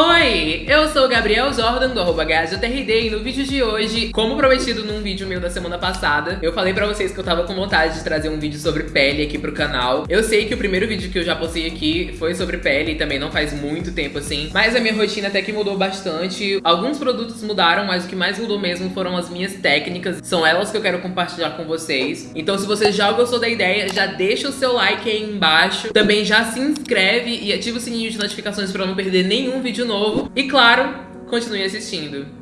Oi, eu sou o Gabriel Jordan do arroba GajaTRD e no vídeo de hoje, como prometido num vídeo meu da semana passada, eu falei pra vocês que eu tava com vontade de trazer um vídeo sobre pele aqui pro canal. Eu sei que o primeiro vídeo que eu já postei aqui foi sobre pele e também não faz muito tempo assim, mas a minha rotina até que mudou bastante. Alguns produtos mudaram, mas o que mais mudou mesmo foram as minhas técnicas, são elas que eu quero compartilhar com vocês. Então se você já gostou da ideia, já deixa o seu like aí embaixo, também já se inscreve e ativa o sininho de notificações pra não perder nenhum vídeo novo. E claro, continue assistindo.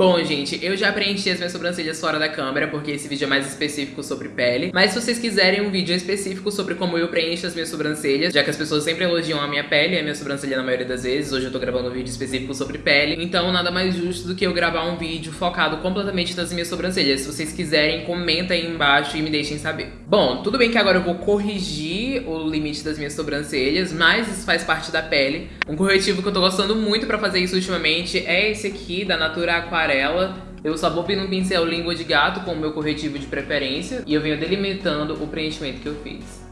Bom, gente, eu já preenchi as minhas sobrancelhas fora da câmera, porque esse vídeo é mais específico sobre pele. Mas se vocês quiserem um vídeo específico sobre como eu preencho as minhas sobrancelhas, já que as pessoas sempre elogiam a minha pele a minha sobrancelha na maioria das vezes, hoje eu tô gravando um vídeo específico sobre pele, então nada mais justo do que eu gravar um vídeo focado completamente nas minhas sobrancelhas. Se vocês quiserem, comenta aí embaixo e me deixem saber. Bom, tudo bem que agora eu vou corrigir o limite das minhas sobrancelhas, mas isso faz parte da pele. Um corretivo que eu tô gostando muito pra fazer isso ultimamente é esse aqui, da Natura Aquarela aquarela. Eu só vou no pincel língua de gato com meu corretivo de preferência e eu venho delimitando o preenchimento que eu fiz.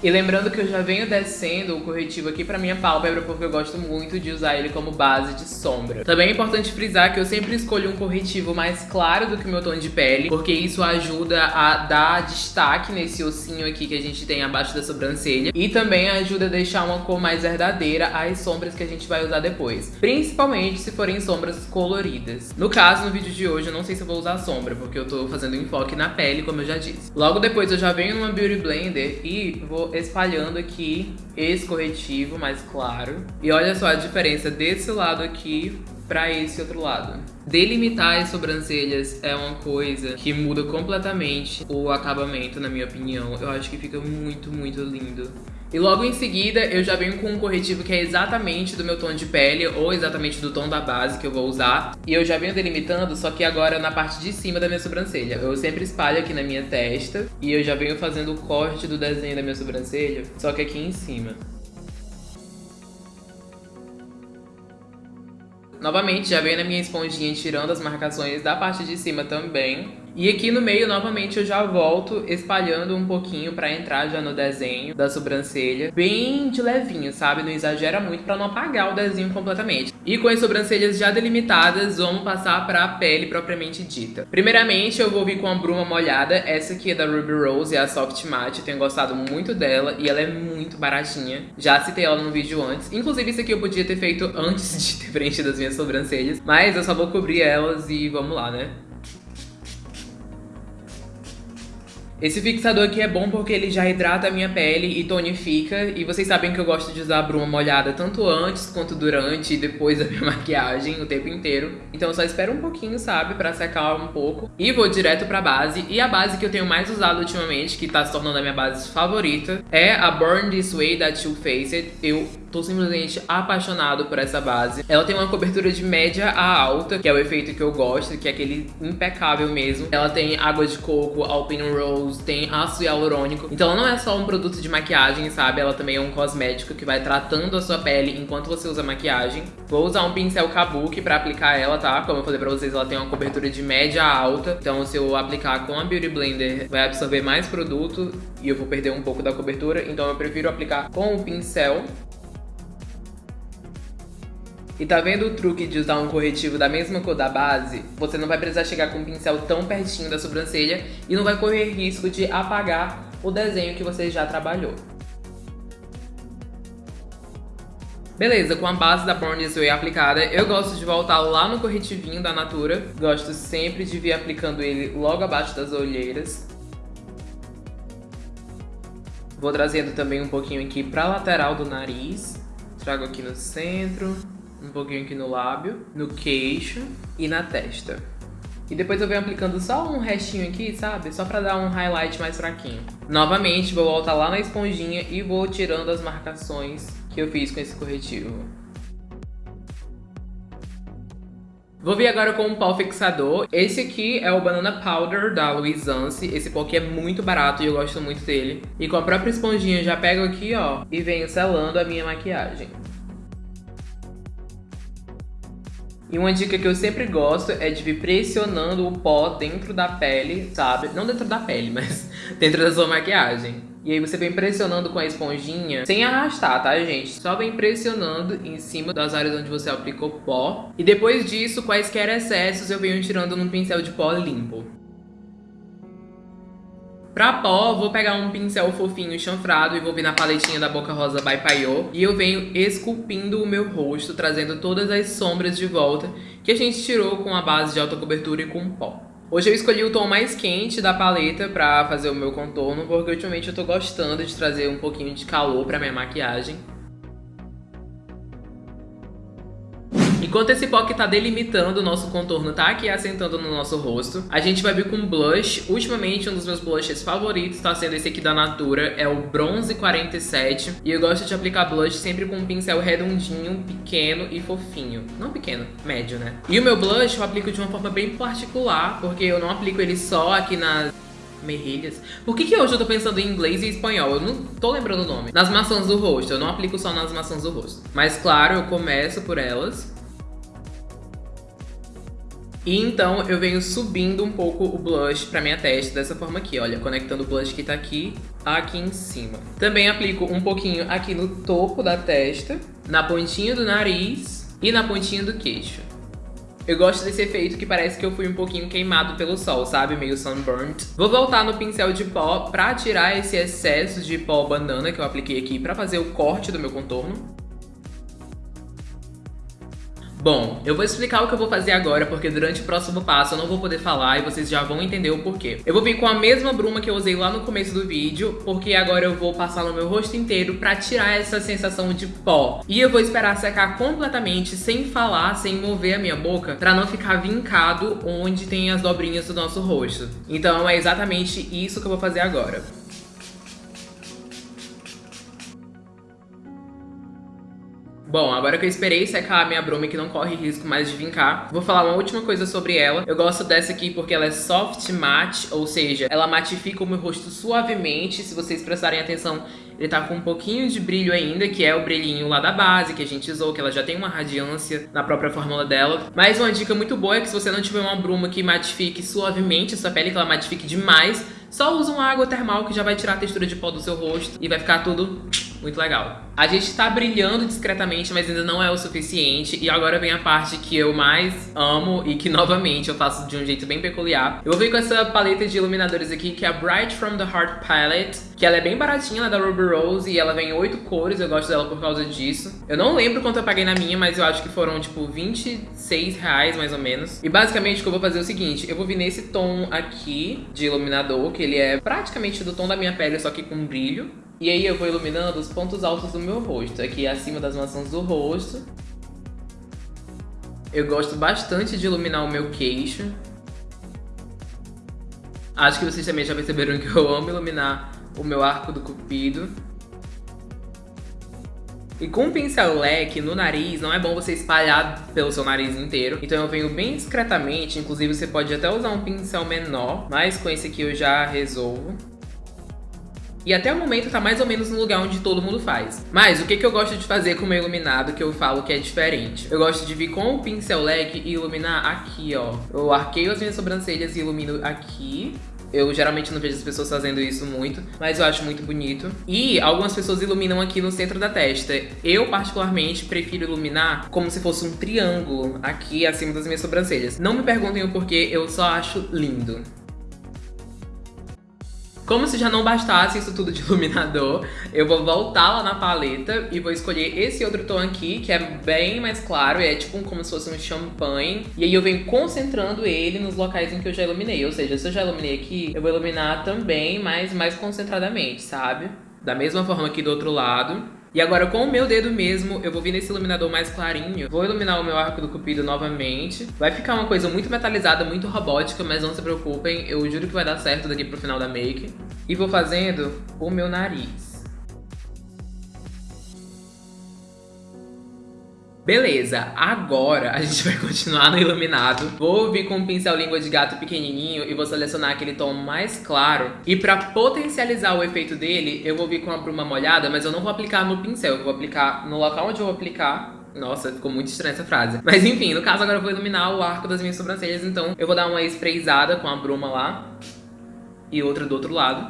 E lembrando que eu já venho descendo o corretivo aqui pra minha pálpebra porque eu gosto muito de usar ele como base de sombra. Também é importante frisar que eu sempre escolho um corretivo mais claro do que o meu tom de pele, porque isso ajuda a dar destaque nesse ossinho aqui que a gente tem abaixo da sobrancelha e também ajuda a deixar uma cor mais verdadeira às sombras que a gente vai usar depois, principalmente se forem sombras coloridas. No caso, no vídeo de hoje, eu não sei se eu vou usar sombra, porque eu tô fazendo enfoque na pele, como eu já disse. Logo depois eu já venho numa Beauty Blender e vou espalhando aqui esse corretivo mais claro. E olha só a diferença desse lado aqui para esse outro lado. Delimitar as sobrancelhas é uma coisa que muda completamente o acabamento, na minha opinião. Eu acho que fica muito, muito lindo. E logo em seguida eu já venho com um corretivo que é exatamente do meu tom de pele ou exatamente do tom da base que eu vou usar. E eu já venho delimitando, só que agora na parte de cima da minha sobrancelha. Eu sempre espalho aqui na minha testa e eu já venho fazendo o corte do desenho da minha sobrancelha, só que aqui em cima. Novamente, já venho na minha esponjinha tirando as marcações da parte de cima também. E aqui no meio, novamente, eu já volto espalhando um pouquinho pra entrar já no desenho da sobrancelha. Bem de levinho, sabe? Não exagera muito pra não apagar o desenho completamente. E com as sobrancelhas já delimitadas, vamos passar pra pele propriamente dita. Primeiramente, eu vou vir com a bruma molhada. Essa aqui é da Ruby Rose, é a Soft Matte. Eu tenho gostado muito dela e ela é muito baratinha. Já citei ela no vídeo antes. Inclusive, isso aqui eu podia ter feito antes de ter preenchido as minhas sobrancelhas. Mas eu só vou cobrir elas e vamos lá, né? Esse fixador aqui é bom porque ele já hidrata a minha pele e tonifica. E vocês sabem que eu gosto de usar a bruma molhada tanto antes quanto durante e depois da minha maquiagem o tempo inteiro. Então eu só espero um pouquinho, sabe, pra secar um pouco. E vou direto pra base. E a base que eu tenho mais usado ultimamente, que tá se tornando a minha base favorita, é a Burn This Way da Too Faced. Eu Tô simplesmente apaixonado por essa base. Ela tem uma cobertura de média a alta, que é o efeito que eu gosto, que é aquele impecável mesmo. Ela tem água de coco, alpine rose, tem ácido hialurônico. Então ela não é só um produto de maquiagem, sabe? Ela também é um cosmético que vai tratando a sua pele enquanto você usa maquiagem. Vou usar um pincel kabuki pra aplicar ela, tá? Como eu falei pra vocês, ela tem uma cobertura de média a alta. Então se eu aplicar com a Beauty Blender, vai absorver mais produto e eu vou perder um pouco da cobertura. Então eu prefiro aplicar com o pincel e tá vendo o truque de usar um corretivo da mesma cor da base? Você não vai precisar chegar com um pincel tão pertinho da sobrancelha e não vai correr risco de apagar o desenho que você já trabalhou. Beleza, com a base da Born This Way aplicada, eu gosto de voltar lá no corretivinho da Natura. Gosto sempre de vir aplicando ele logo abaixo das olheiras. Vou trazendo também um pouquinho aqui pra lateral do nariz. Trago aqui no centro um pouquinho aqui no lábio, no queixo e na testa. E depois eu venho aplicando só um restinho aqui, sabe? Só pra dar um highlight mais fraquinho. Novamente, vou voltar lá na esponjinha e vou tirando as marcações que eu fiz com esse corretivo. Vou vir agora com um pó fixador. Esse aqui é o Banana Powder da Luisance. Esse pó aqui é muito barato e eu gosto muito dele. E com a própria esponjinha já pego aqui, ó, e venho selando a minha maquiagem. E uma dica que eu sempre gosto é de vir pressionando o pó dentro da pele, sabe? Não dentro da pele, mas dentro da sua maquiagem. E aí você vem pressionando com a esponjinha, sem arrastar, tá, gente? Só vem pressionando em cima das áreas onde você aplicou pó. E depois disso, quaisquer excessos eu venho tirando num pincel de pó limpo. Pra pó, vou pegar um pincel fofinho chanfrado e vou vir na paletinha da Boca Rosa by Payot. E eu venho esculpindo o meu rosto, trazendo todas as sombras de volta que a gente tirou com a base de alta cobertura e com pó. Hoje eu escolhi o tom mais quente da paleta pra fazer o meu contorno, porque ultimamente eu tô gostando de trazer um pouquinho de calor pra minha maquiagem. Enquanto esse pó que tá delimitando o nosso contorno tá aqui assentando no nosso rosto, a gente vai vir com blush. Ultimamente, um dos meus blushes favoritos tá sendo esse aqui da Natura, é o Bronze 47. E eu gosto de aplicar blush sempre com um pincel redondinho, pequeno e fofinho. Não pequeno, médio, né? E o meu blush eu aplico de uma forma bem particular, porque eu não aplico ele só aqui nas Merrilhas. Por que, que hoje eu tô pensando em inglês e espanhol? Eu não tô lembrando o nome. Nas maçãs do rosto. Eu não aplico só nas maçãs do rosto. Mas claro, eu começo por elas. E então eu venho subindo um pouco o blush pra minha testa dessa forma aqui, olha, conectando o blush que tá aqui, aqui em cima. Também aplico um pouquinho aqui no topo da testa, na pontinha do nariz e na pontinha do queixo. Eu gosto desse efeito que parece que eu fui um pouquinho queimado pelo sol, sabe? Meio sunburnt. Vou voltar no pincel de pó pra tirar esse excesso de pó banana que eu apliquei aqui pra fazer o corte do meu contorno. Bom, eu vou explicar o que eu vou fazer agora, porque durante o próximo passo eu não vou poder falar e vocês já vão entender o porquê. Eu vou vir com a mesma bruma que eu usei lá no começo do vídeo, porque agora eu vou passar no meu rosto inteiro pra tirar essa sensação de pó. E eu vou esperar secar completamente, sem falar, sem mover a minha boca, pra não ficar vincado onde tem as dobrinhas do nosso rosto. Então é exatamente isso que eu vou fazer agora. Bom, agora que eu esperei secar a minha bruma que não corre risco mais de vincar, vou falar uma última coisa sobre ela. Eu gosto dessa aqui porque ela é soft matte, ou seja, ela matifica o meu rosto suavemente. Se vocês prestarem atenção, ele tá com um pouquinho de brilho ainda, que é o brilhinho lá da base, que a gente usou, que ela já tem uma radiância na própria fórmula dela. Mas uma dica muito boa é que se você não tiver uma bruma que matifique suavemente a sua pele, que ela matifique demais, só usa uma água termal que já vai tirar a textura de pó do seu rosto e vai ficar tudo muito legal. A gente tá brilhando discretamente, mas ainda não é o suficiente. E agora vem a parte que eu mais amo e que, novamente, eu faço de um jeito bem peculiar. Eu vou vir com essa paleta de iluminadores aqui, que é a Bright From The Heart Palette. Que ela é bem baratinha, ela é da Ruby Rose. E ela vem em oito cores, eu gosto dela por causa disso. Eu não lembro quanto eu paguei na minha, mas eu acho que foram, tipo, 26 reais, mais ou menos. E basicamente o que eu vou fazer é o seguinte. Eu vou vir nesse tom aqui de iluminador, que ele é praticamente do tom da minha pele, só que com brilho. E aí eu vou iluminando os pontos altos do meu rosto, aqui acima das maçãs do rosto. Eu gosto bastante de iluminar o meu queixo. Acho que vocês também já perceberam que eu amo iluminar o meu arco do cupido. E com um pincel leque no nariz, não é bom você espalhar pelo seu nariz inteiro. Então eu venho bem discretamente, inclusive você pode até usar um pincel menor, mas com esse aqui eu já resolvo. E até o momento tá mais ou menos no lugar onde todo mundo faz. Mas o que, que eu gosto de fazer com o meu iluminado que eu falo que é diferente? Eu gosto de vir com o pincel leque e iluminar aqui, ó. Eu arqueio as minhas sobrancelhas e ilumino aqui. Eu geralmente não vejo as pessoas fazendo isso muito, mas eu acho muito bonito. E algumas pessoas iluminam aqui no centro da testa. Eu, particularmente, prefiro iluminar como se fosse um triângulo aqui acima das minhas sobrancelhas. Não me perguntem o porquê, eu só acho lindo. Como se já não bastasse isso tudo de iluminador, eu vou voltar lá na paleta e vou escolher esse outro tom aqui, que é bem mais claro, é tipo como se fosse um champanhe. E aí eu venho concentrando ele nos locais em que eu já iluminei. Ou seja, se eu já iluminei aqui, eu vou iluminar também, mas mais concentradamente, sabe? Da mesma forma aqui do outro lado. E agora com o meu dedo mesmo, eu vou vir nesse iluminador mais clarinho, vou iluminar o meu arco do cupido novamente. Vai ficar uma coisa muito metalizada, muito robótica, mas não se preocupem, eu juro que vai dar certo daqui pro final da make. E vou fazendo o meu nariz. Beleza, agora a gente vai continuar no iluminado. Vou vir com um pincel língua de gato pequenininho e vou selecionar aquele tom mais claro. E pra potencializar o efeito dele, eu vou vir com a bruma molhada, mas eu não vou aplicar no pincel, eu vou aplicar no local onde eu vou aplicar Nossa, ficou muito estranha essa frase. Mas enfim, no caso agora eu vou iluminar o arco das minhas sobrancelhas, então eu vou dar uma sprayzada com a bruma lá e outra do outro lado.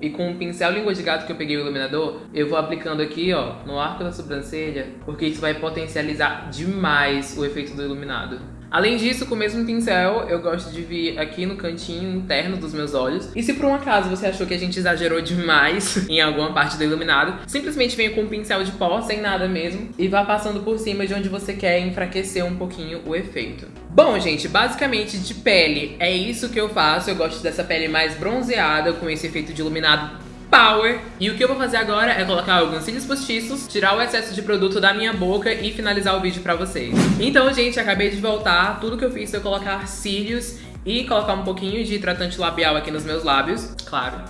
E com o pincel língua de gato que eu peguei o iluminador, eu vou aplicando aqui, ó, no arco da sobrancelha, porque isso vai potencializar demais o efeito do iluminado. Além disso, com o mesmo pincel, eu gosto de vir aqui no cantinho interno dos meus olhos. E se por um acaso você achou que a gente exagerou demais em alguma parte do iluminado, simplesmente venha com um pincel de pó, sem nada mesmo, e vá passando por cima de onde você quer enfraquecer um pouquinho o efeito. Bom, gente, basicamente de pele é isso que eu faço. Eu gosto dessa pele mais bronzeada, com esse efeito de iluminado Power. E o que eu vou fazer agora é colocar alguns cílios postiços, tirar o excesso de produto da minha boca e finalizar o vídeo pra vocês. Então, gente, acabei de voltar. Tudo que eu fiz foi colocar cílios e colocar um pouquinho de hidratante labial aqui nos meus lábios, claro.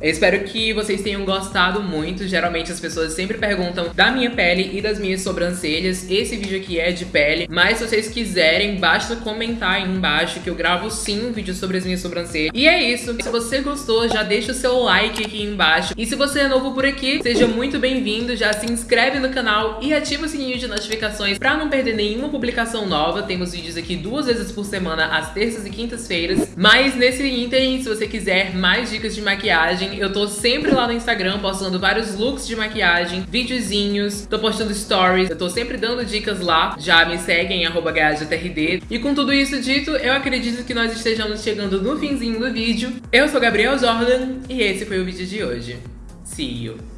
Eu espero que vocês tenham gostado muito. Geralmente as pessoas sempre perguntam da minha pele e das minhas sobrancelhas. Esse vídeo aqui é de pele, mas se vocês quiserem, basta comentar aí embaixo que eu gravo sim um vídeo sobre as minhas sobrancelhas. E é isso. Se você gostou, já deixa o seu like aqui embaixo. E se você é novo por aqui, seja muito bem-vindo. Já se inscreve no canal e ativa o sininho de notificações pra não perder nenhuma publicação nova. Temos vídeos aqui duas vezes por semana, às terças e quintas-feiras. Mas nesse ínterim, se você quiser mais dicas de maquiagem, maquiagem. Eu tô sempre lá no Instagram postando vários looks de maquiagem, videozinhos, tô postando stories. Eu tô sempre dando dicas lá. Já me seguem, arroba E com tudo isso dito, eu acredito que nós estejamos chegando no finzinho do vídeo. Eu sou Gabriel Jordan e esse foi o vídeo de hoje. See you!